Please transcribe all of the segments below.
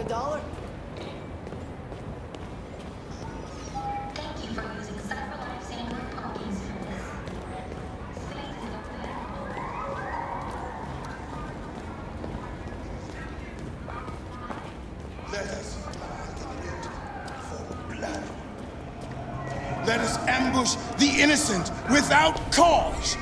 a dollar? You for using CyberLife Sandler Parking Service. Space is available. Let us find the pit for blood. Let us ambush the innocent without cause.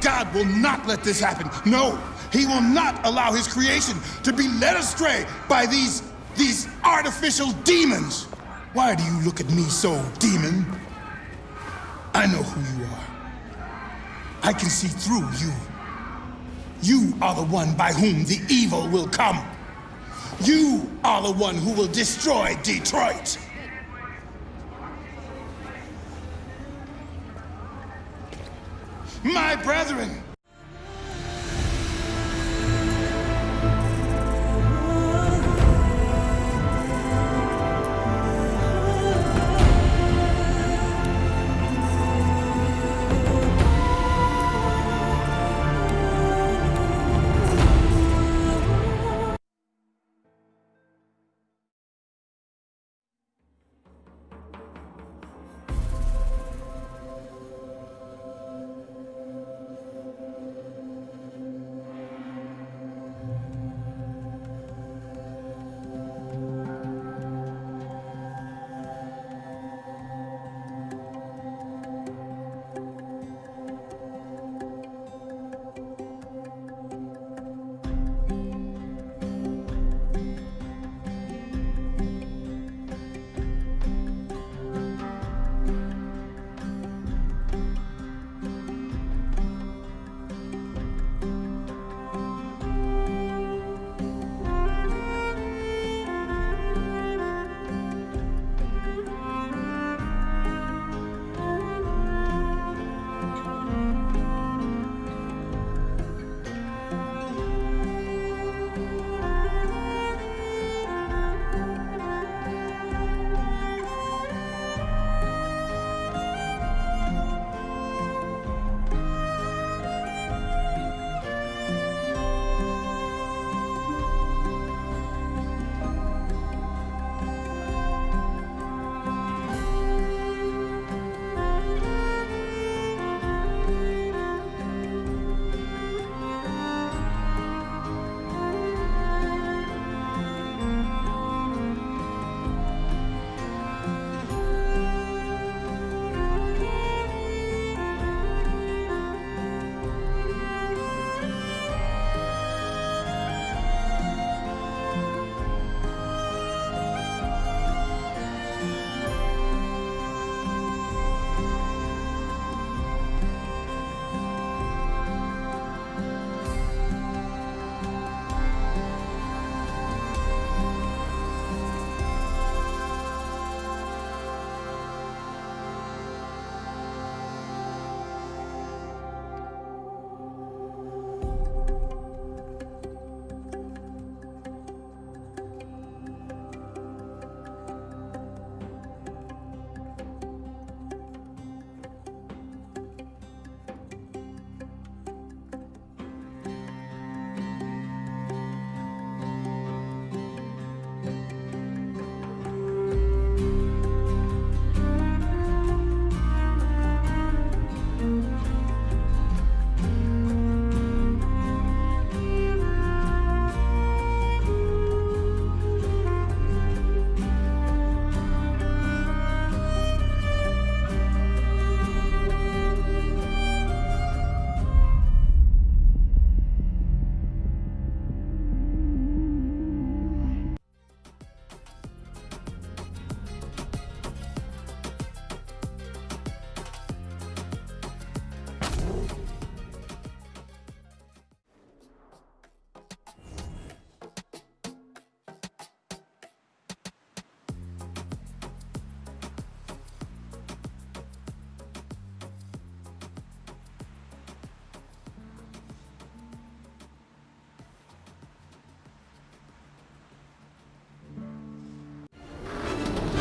God will not let this happen. No, he will not allow his creation to be led astray by these these artificial demons. Why do you look at me so, demon? I know who you are. I can see through you. You are the one by whom the evil will come. You are the one who will destroy Detroit. My brethren,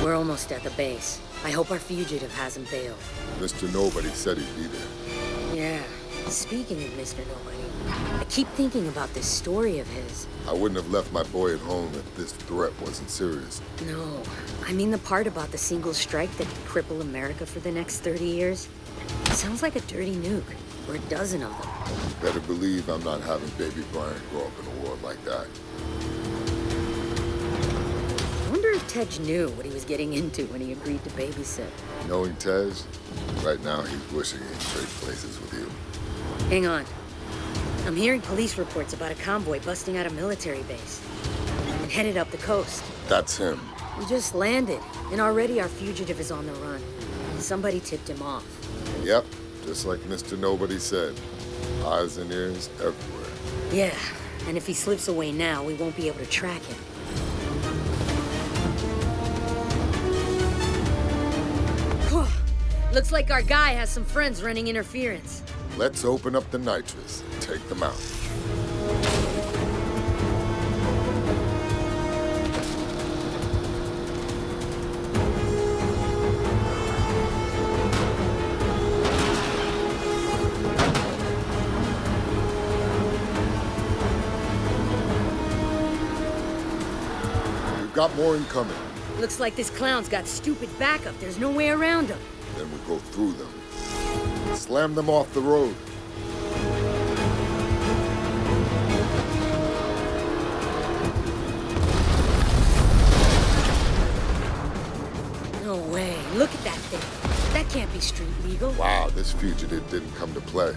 We're almost at the base. I hope our fugitive hasn't bailed. Mr. Nobody said he'd be there. Yeah. Speaking of Mr. Nobody, I keep thinking about this story of his. I wouldn't have left my boy at home if this threat wasn't serious. No, I mean the part about the single strike that could cripple America for the next 30 years. Sounds like a dirty nuke, or a dozen of them. Better believe I'm not having baby Brian grow up in a world like that. I if Tej knew what he was getting into when he agreed to babysit. Knowing Tej, right now he's wishing he'd trade places with you. Hang on. I'm hearing police reports about a convoy busting out a military base and headed up the coast. That's him. We just landed, and already our fugitive is on the run. Somebody tipped him off. Yep, just like Mr. Nobody said. Eyes and ears everywhere. Yeah, and if he slips away now, we won't be able to track him. Looks like our guy has some friends running interference. Let's open up the nitrous and take them out. We've got more incoming. Looks like this clown's got stupid backup. There's no way around him. Go through them. Slam them off the road. No way. Look at that thing. That can't be street legal. Wow, this fugitive didn't come to play.